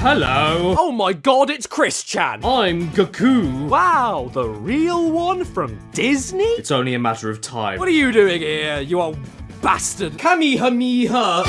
Hello. Oh my god, it's Chris Chan. I'm Goku. Wow, the real one from Disney? It's only a matter of time. What are you doing here, you old bastard? Kamehameha.